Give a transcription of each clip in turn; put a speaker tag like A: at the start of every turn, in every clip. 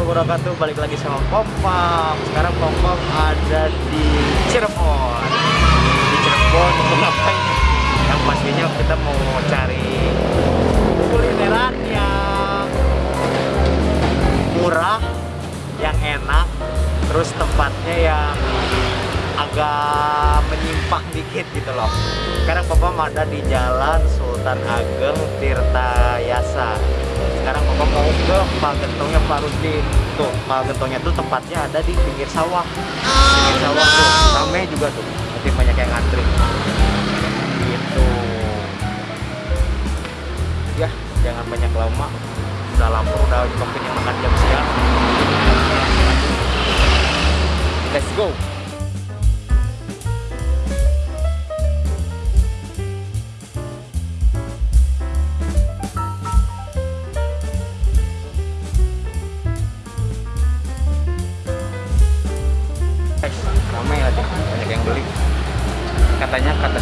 A: wabarakatuh. Balik lagi sama Pompam Sekarang Pompam ada di Cirebon. Di Cirebon? Yang pastinya kita mau cari kulineran yang murah Yang enak Terus tempatnya yang agak menyimpang dikit gitu loh. Sekarang Papa ada di jalan Sultan Ageng Tirta Yasa sekarang mau ke Pagentongnya Pak Rusdi. Tuh Pagentongnya tuh tempatnya ada di pinggir sawah. Pinggir sawah tuh rame juga tuh. Nanti banyak yang ngantri. Gitu. Ya jangan banyak lama. Udah lapar udah waktunya makan jam siang. Let's go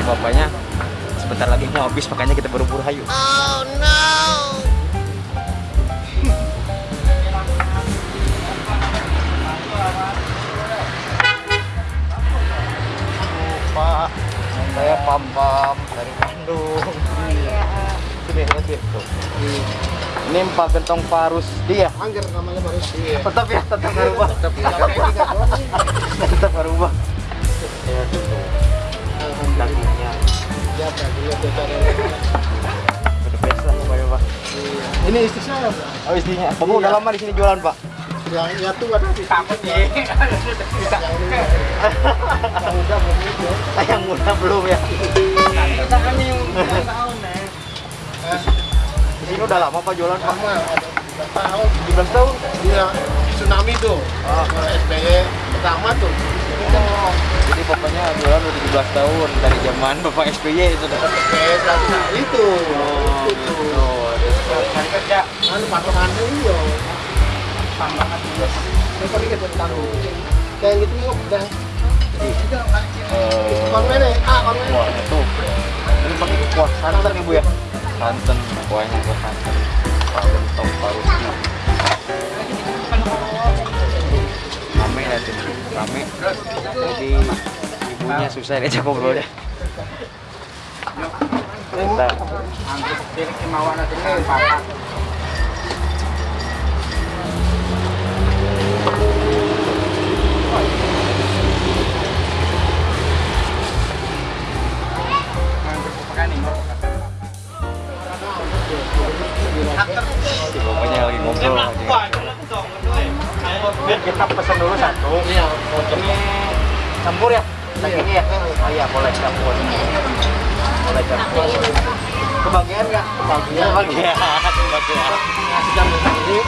A: si bapaknya. Sebentar lagi mau habis makanya kita buru-buru hayu.
B: Oh no!
A: Pak saya pam pam dari Bandung. Sini lihatin tuh. Ini Pak Gentong Parus. Dia
B: Angger namanya baru sih.
A: tetap ya tetap berubah
B: Ini istri saya, Pak.
A: oh istrinya bapak udah lama di sini jualan pak
B: Yang ya tuh ada di takut ya. Yang ini yang udah begitu.
A: yang muda belum ya
B: Kita kan yang tahun nih.
A: di sini udah lama pak jualan pak
B: tahun.
A: 17 tahun
B: Iya, tsunami tuh.
A: Ah.
B: SBY pertama tuh.
A: Oh, jadi bapaknya jualan udah 17 tahun dari zaman bapak SBY itu
B: berarti itu.
A: Oh,
B: Itu.
A: kan kerja.
B: Anu patokannya iya. Tambahan juga. Kok dikit tanggung. Kayak gitu kok udah. Konven ya? Ah.
A: Wah, itu. Ini pakai kuah santan ibu ya? Santan, kuahnya kuah santan. Rame ya. Jadi ibunya susah diajak ngobrol ya. Kita Kebagian nggak? Kebagian. Kebagian. Kebagian.
B: Nasi campur sendiri.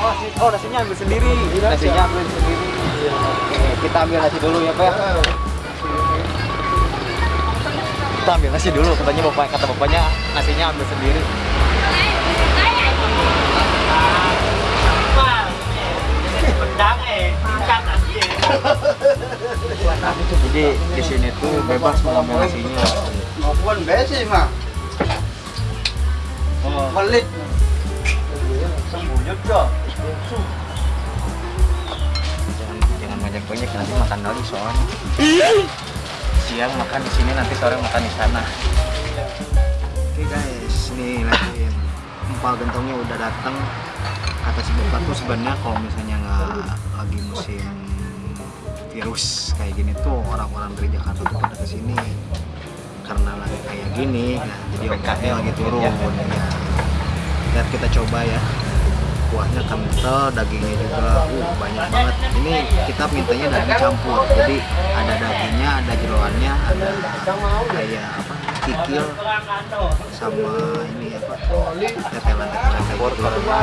A: Oh, nasi- oh nasinya ambil sendiri. Nasinya ambil sendiri. Oke, kita ambil nasi dulu ya, Pak. ya. Kita ambil nasi dulu, katanya bapak kata bapaknya nasinya ambil sendiri. Jadi di sini tuh bebas mengambil nasinya.
B: Maupun besi mah. Pelit.
A: Sembunyi dong. Jangan jangan banyak banyak nanti makan lagi soalnya. Siang makan di sini nanti sore makan di sana. Oke guys, nih lagi empal gentongnya udah datang. Kata si bapak tuh sebenarnya kalau misalnya nggak lagi musim virus kayak gini tuh orang-orang dari Jakarta tuh pada ke sini karena lagi kayak gini nah, jadi omsetnya lagi turun ya. lihat kita coba ya. Kuahnya kental dagingnya juga uh banyak banget. Ini kita mintanya daging campur. Jadi ada dagingnya ada jeroannya ada kayak apa kikil sama ini apa tetelan tetelan kayak gitu.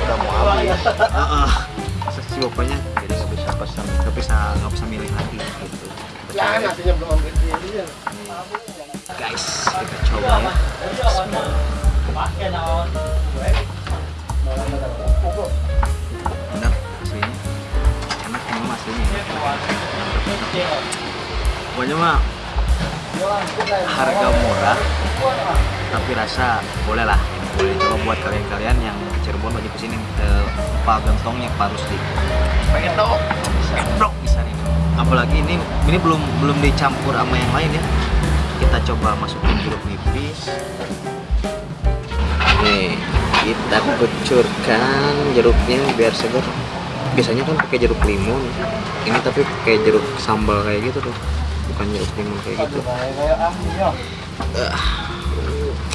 A: Udah mau habis. Jadi nggak bisa pesan nggak bisa nggak bisa milih lagi gitu.
B: Nasinya belum ambil ya.
A: guys kita coba ya. Enak aslinya. Enak emang aslinya ya. pokoknya mah harga murah tapi rasa boleh lah. Boleh coba buat kalian-kalian yang Cirebon
C: wajib ke sini ke Pak Gentongnya Pak Rusdi. Pengen dong pengen dong bisa nih. Apalagi ini ini belum belum dicampur sama yang lain ya. Kita coba masukin jeruk nipis. Nih kita kucurkan jeruknya biar segar. Biasanya kan pakai jeruk limun ini tapi pakai jeruk sambal kayak gitu tuh. Bukan jeruk limun kayak gitu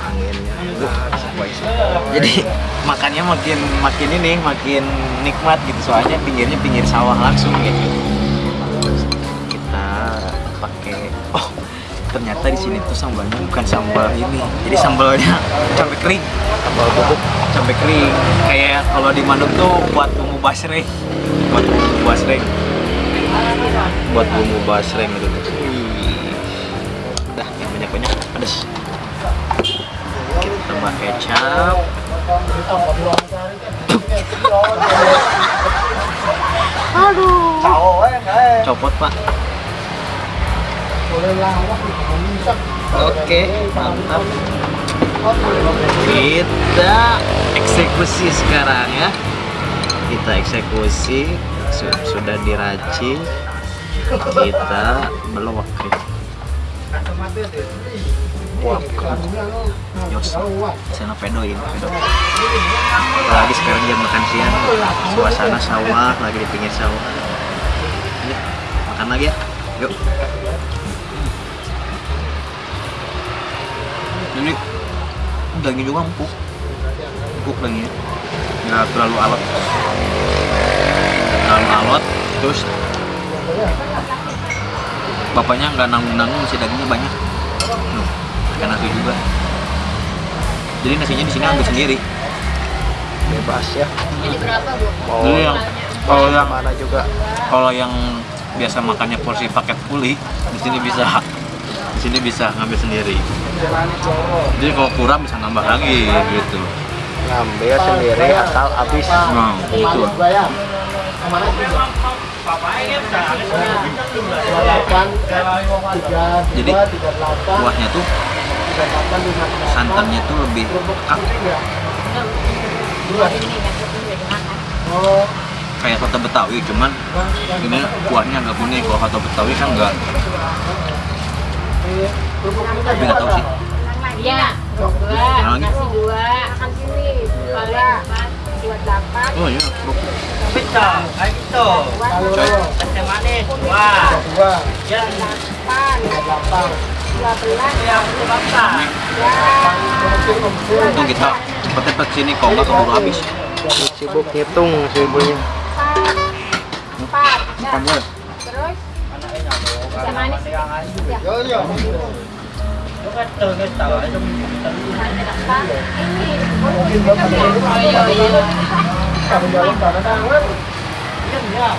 C: anginnya jadi makannya makin makin ini makin nikmat gitu. Soalnya pinggirnya pinggir sawah langsung gitu. Kita pakai oh ternyata di sini tuh sambalnya bukan sambal ini. Jadi sambalnya cabai kering. Sambal bubuk. Cabai kering. Kayak kalau di Bandung tuh buat bumbu basreng. Buat bumbu basreng. Buat bumbu basreng gitu tambah kecap. Copot pak. Oke mantap. Kita eksekusi sekarang ya. Kita eksekusi. Su- sudah diracik kita belok Yos, sana pedoin, pedo. Apalagi sekarang jam makan siang, suasana sawah, lagi di pinggir sawah. Ayo, makan lagi ya, yuk. Ini daging juga empuk, empuk dagingnya, nggak terlalu alot, terlalu alot, terus bapaknya nggak nanggung-nanggung isi dagingnya banyak. Nasi juga. Jadi nasinya di sini ambil sendiri.
B: bebas ya
D: Ini berapa, Bu?
B: mau
C: Jadi yang kalau yang
B: mana juga
C: kalau yang biasa makannya porsi paket kuli di sini bisa di sini bisa ngambil sendiri. Jadi kalau kurang bisa nambah lagi gitu.
B: ngambil sendiri asal habis
C: Nah, gitu. Jadi, Kuahnya tuh
B: delapan delapan
C: santannya tuh lebih pekat
B: dua
C: kayak soto Betawi cuman ini kuahnya agak kuning kalau soto Betawi kan enggak tapi nggak tahu sih
D: Iya. Dua.
C: Yang lagi?
D: Kasih dua. Makan sini. Dua. Dua delapan.
C: oh iya kerupuk
B: kalau
C: Coy.
B: dua
D: Delapan.
B: tiga delapan
D: Dua
C: untung kita cepet-cepet sini kalau nggak keburu habis
B: sibuk ngitung si
D: Empat. Terus. Bisa.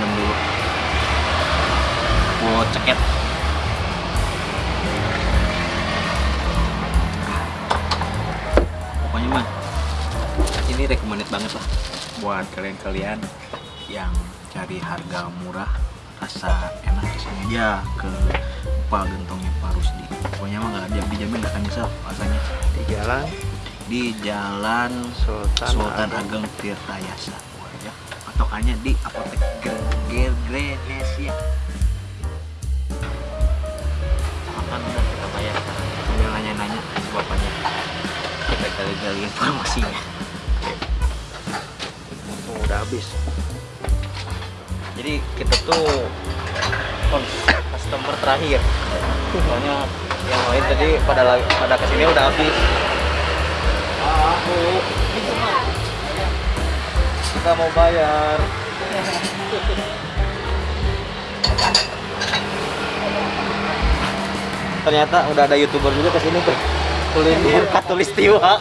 C: Minum dulu. Buat ceket. Pokoknya mah ini recommended banget lah buat kalian-kalian yang cari harga murah rasa enak ke sini aja ke Pak Gentongnya Pak Rusdi. Pokoknya mah nggak dijamin dijamin nggak akan nyesel rasanya.
B: Di jalan
A: di Jalan
B: Sultan,
A: Sultan Ageng Tirtayasa. Ya. Patokannya di apotek Grenesia. Makan udah kita bayar sekarang sambil nanya-nanya ke bapaknya. Kita gali-gali informasinya.
B: Oh, udah habis.
A: jadi kita tuh customer terakhir. Soalnya yang lain tadi pada pada ke sini udah habis kita mau bayar. Ternyata udah ada youtuber juga ke sini tuh kuliner katulistiwa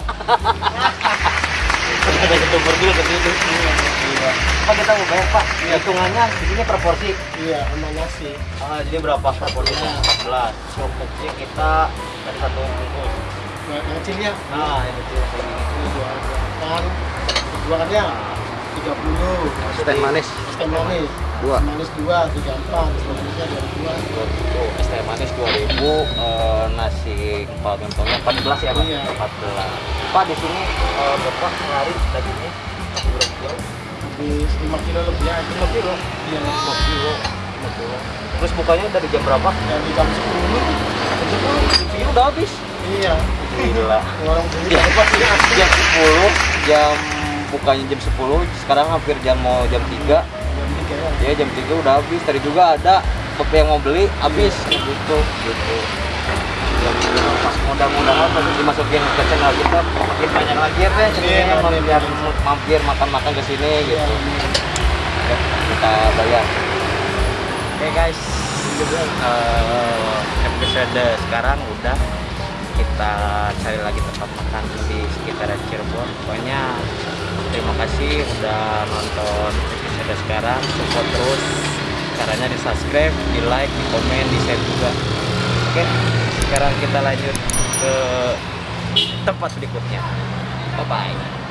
A: udah ada youtuber juga ke sini Iya. Pak kita mau bayar pak. Hitungannya di sini proporsi
B: Iya, sama nasi.
A: Ah, jadi berapa proporsinya? 14. Sop kecil kita dari satu bungkus.
B: Nah, kecilnya
A: Nah, yang kecil kayak gini.
B: ini dua kan dua kan ya tiga puluh
A: Es teh manis.
B: es teh manis
A: Dua.
B: Manis dua tiga empat manisnya dua dua
A: es teh manis 2000, eh, nasi kepal gentongnya 14 ya, Pak?
B: Iya.
A: 14. Pak, di sini eh, Bapak sehari dagingnya berapa
B: habis lima kilo lebih aja
A: 5 kilo.
B: iya
A: 5 kilo. 5 kilo. Terus bukanya dari jam berapa?
B: dari jam sepuluh
A: Ini udah habis.
B: iya
A: Gila.
B: orang beli
A: jam,
B: apa sih
A: jam 10 jam bukanya jam 10 sekarang hampir jam mau jam 3
B: jam tiga. Ya
A: jam 3 udah habis tadi juga ada beberapa yang mau beli habis. Gitu gitu. Ya pas mudah-mudahan pas dimasukin ke channel kita makin banyak lagi ya teh
B: Iya,
A: ceritanya
B: makin
A: mampir mampir makan-makan ke sini
B: Iya.
A: gitu. Ya, kita bayar. Oke guys. Eh, episode sekarang udah. Kita cari lagi tempat makan di sekitaran Cirebon. Pokoknya kasih udah nonton episode sekarang. Support terus. Caranya di subscribe di like di komen di share juga. Oke sekarang kita lanjut ke tempat berikutnya. Bye bye